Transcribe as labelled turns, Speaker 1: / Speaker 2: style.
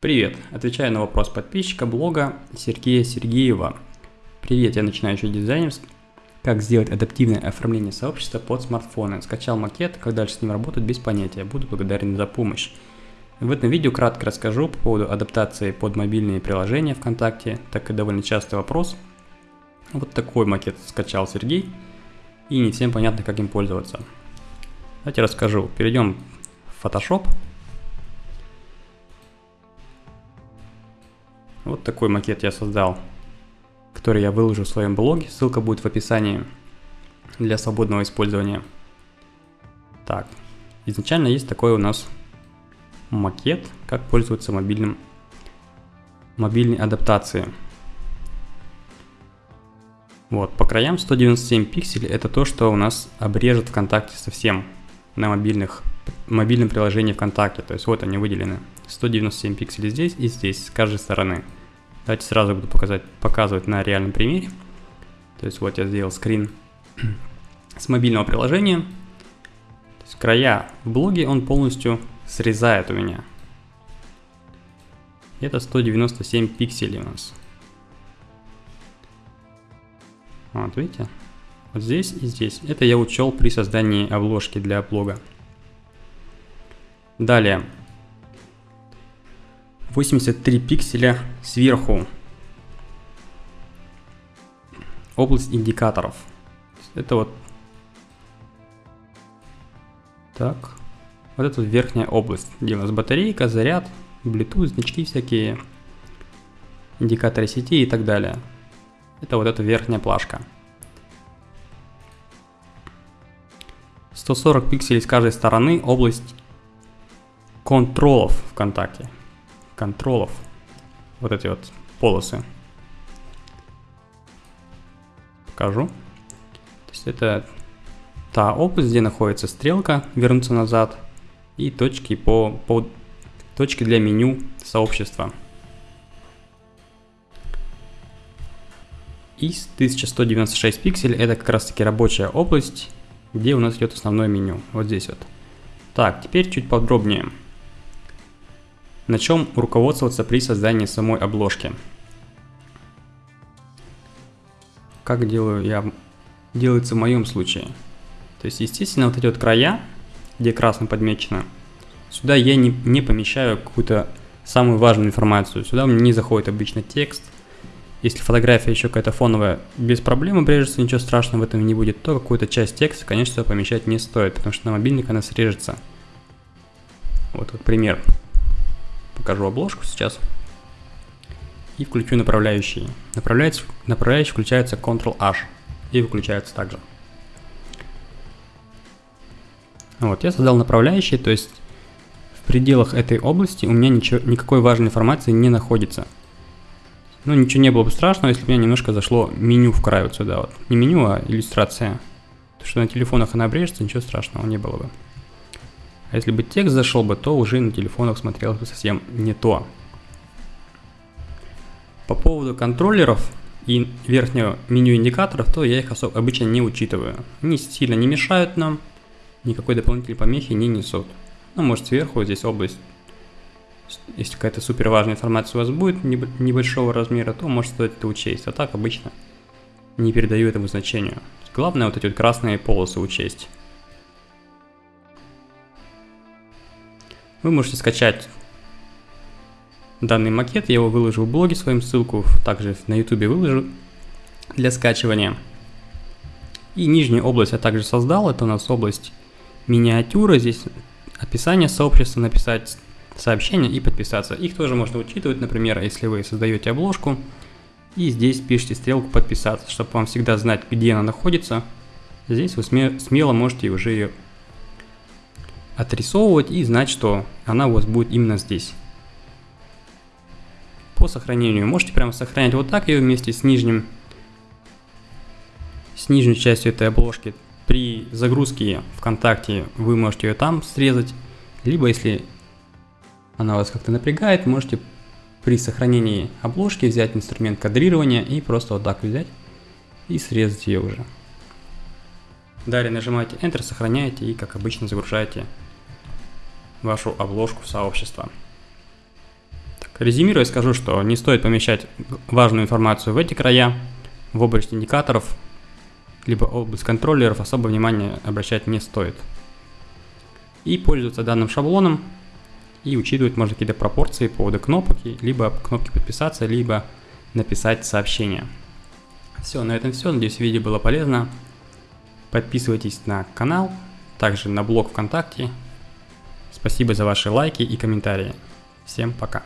Speaker 1: Привет! Отвечаю на вопрос подписчика блога Сергея Сергеева. Привет, я начинающий дизайнер. Как сделать адаптивное оформление сообщества под смартфоны. Скачал макет, как дальше с ним работать без понятия. Буду благодарен за помощь. В этом видео кратко расскажу по поводу адаптации под мобильные приложения ВКонтакте, так как довольно частый вопрос. Вот такой макет скачал Сергей, и не всем понятно, как им пользоваться. Давайте расскажу. Перейдем в Photoshop. Вот такой макет я создал, который я выложу в своем блоге. Ссылка будет в описании для свободного использования. Так, изначально есть такой у нас макет, как пользоваться мобильным, мобильной адаптацией. Вот, по краям 197 пикселей это то, что у нас обрежет ВКонтакте совсем на мобильных, мобильном приложении ВКонтакте. То есть вот они выделены. 197 пикселей здесь и здесь, с каждой стороны. Давайте сразу буду показать, показывать на реальном примере. То есть вот я сделал скрин с мобильного приложения. То есть края в блоге он полностью срезает у меня. Это 197 пикселей у нас. Вот видите? Вот здесь и здесь. Это я учел при создании обложки для блога. Далее. 83 пикселя сверху. Область индикаторов. Это вот... Так. Вот это вот верхняя область, где у нас батарейка, заряд, Bluetooth, значки всякие, индикаторы сети и так далее. Это вот эта верхняя плашка. 140 пикселей с каждой стороны область контролов ВКонтакте контролов. Вот эти вот полосы. Покажу. То есть это та область, где находится стрелка, вернуться назад, и точки по, по точки для меню сообщества. Из 1196 пикселей это как раз таки рабочая область, где у нас идет основное меню. Вот здесь вот. Так, теперь чуть подробнее. На чем руководствоваться при создании самой обложки? Как делаю я, делается в моем случае. То есть, естественно, вот эти вот края, где красным подмечено, сюда я не, не помещаю какую-то самую важную информацию. Сюда мне не заходит обычно текст. Если фотография еще какая-то фоновая, без проблем обрежется, ничего страшного в этом не будет, то какую-то часть текста, конечно, помещать не стоит, потому что на мобильник она срежется. Вот, вот пример покажу обложку сейчас. И включу направляющие. Направляющие, направляющие включается Ctrl-H и выключается также. Вот, я создал направляющие, то есть в пределах этой области у меня ничего, никакой важной информации не находится. Ну, ничего не было бы страшного, если бы у меня немножко зашло меню в край вот сюда вот. Не меню, а иллюстрация. То, что на телефонах она обрежется, ничего страшного не было бы. А если бы текст зашел бы, то уже на телефонах смотрелось бы совсем не то. По поводу контроллеров и верхнего меню индикаторов, то я их особо обычно не учитываю. Они сильно не мешают нам, никакой дополнительной помехи не несут. Ну, может сверху здесь область, если какая-то супер важная информация у вас будет небольшого размера, то может стоит это учесть. А так обычно не передаю этому значению. Главное вот эти вот красные полосы учесть. Вы можете скачать данный макет, я его выложу в блоге, своим ссылку также на YouTube выложу для скачивания. И нижнюю область я также создал, это у нас область миниатюры, здесь описание сообщества, написать сообщение и подписаться. Их тоже можно учитывать, например, если вы создаете обложку, и здесь пишите стрелку подписаться, чтобы вам всегда знать, где она находится. Здесь вы смело можете уже ее отрисовывать и знать, что она у вас будет именно здесь. По сохранению можете прямо сохранять вот так ее вместе с нижним, с нижней частью этой обложки. При загрузке ВКонтакте вы можете ее там срезать, либо если она вас как-то напрягает, можете при сохранении обложки взять инструмент кадрирования и просто вот так взять и срезать ее уже. Далее нажимаете Enter, сохраняете и как обычно загружаете вашу обложку сообщества. Так, Резюмируя, скажу, что не стоит помещать важную информацию в эти края, в область индикаторов, либо область контроллеров особо внимания обращать не стоит. И пользоваться данным шаблоном и учитывать можно какие-то пропорции по поводу кнопки, либо кнопки подписаться, либо написать сообщение. Все, на этом все. Надеюсь, видео было полезно. Подписывайтесь на канал, также на блог ВКонтакте. Спасибо за ваши лайки и комментарии. Всем пока.